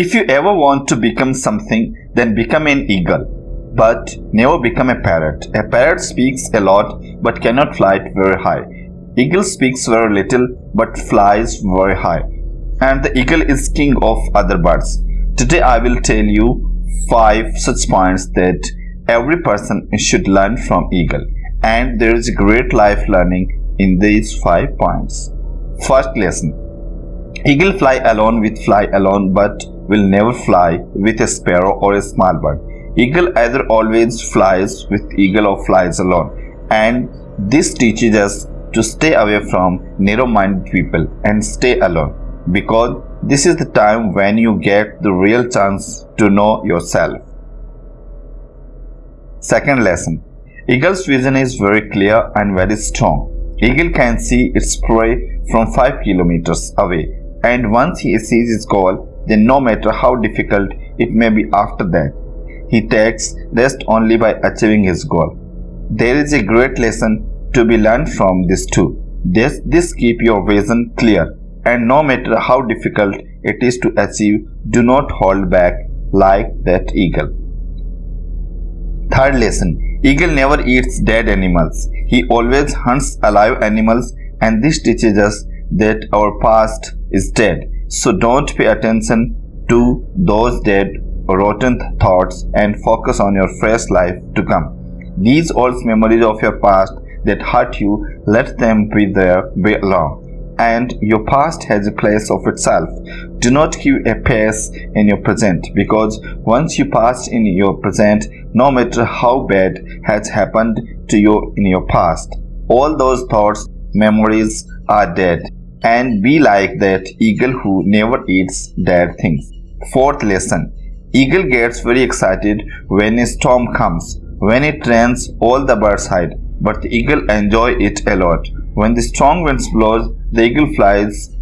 If you ever want to become something, then become an eagle. But never become a parrot. A parrot speaks a lot but cannot fly very high. Eagle speaks very little but flies very high. And the eagle is king of other birds. Today I will tell you 5 such points that every person should learn from eagle. And there is great life learning in these 5 points. First lesson. Eagle fly alone with fly alone but will never fly with a sparrow or a small bird. Eagle either always flies with eagle or flies alone. And this teaches us to stay away from narrow-minded people and stay alone because this is the time when you get the real chance to know yourself. Second lesson. Eagle's vision is very clear and very strong. Eagle can see its prey from 5 kilometers away and once he sees his goal, then no matter how difficult it may be after that, he takes rest only by achieving his goal. There is a great lesson to be learned from this too. This, this keep your vision clear and no matter how difficult it is to achieve, do not hold back like that eagle. Third lesson. Eagle never eats dead animals. He always hunts alive animals and this teaches us that our past is dead so don't pay attention to those dead rotten thoughts and focus on your fresh life to come. These old memories of your past that hurt you, let them be there be alone. And your past has a place of itself. Do not keep a pace in your present because once you pass in your present, no matter how bad has happened to you in your past, all those thoughts, memories are dead and be like that eagle who never eats dead things. Fourth lesson. Eagle gets very excited when a storm comes. When it rains, all the birds hide, but the eagle enjoy it a lot. When the strong winds blows, the eagle flies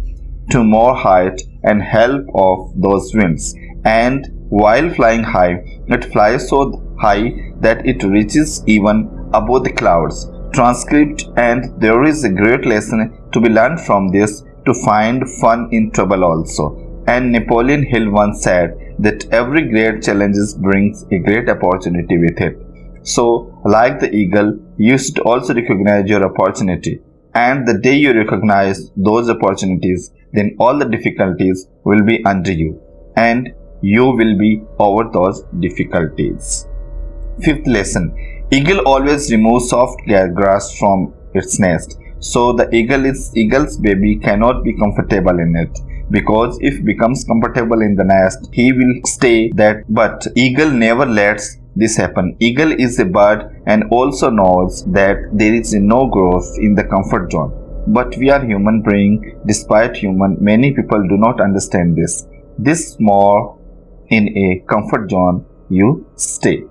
to more height and help of those winds. And while flying high, it flies so high that it reaches even above the clouds transcript and there is a great lesson to be learned from this to find fun in trouble also. And Napoleon Hill once said that every great challenge brings a great opportunity with it. So, like the eagle, you should also recognize your opportunity. And the day you recognize those opportunities, then all the difficulties will be under you. And you will be over those difficulties. Fifth lesson Eagle always removes soft grass from its nest. So the eagle is eagle's baby cannot be comfortable in it. Because if becomes comfortable in the nest he will stay that but eagle never lets this happen. Eagle is a bird and also knows that there is no growth in the comfort zone. But we are human being. Despite human many people do not understand this. This more in a comfort zone you stay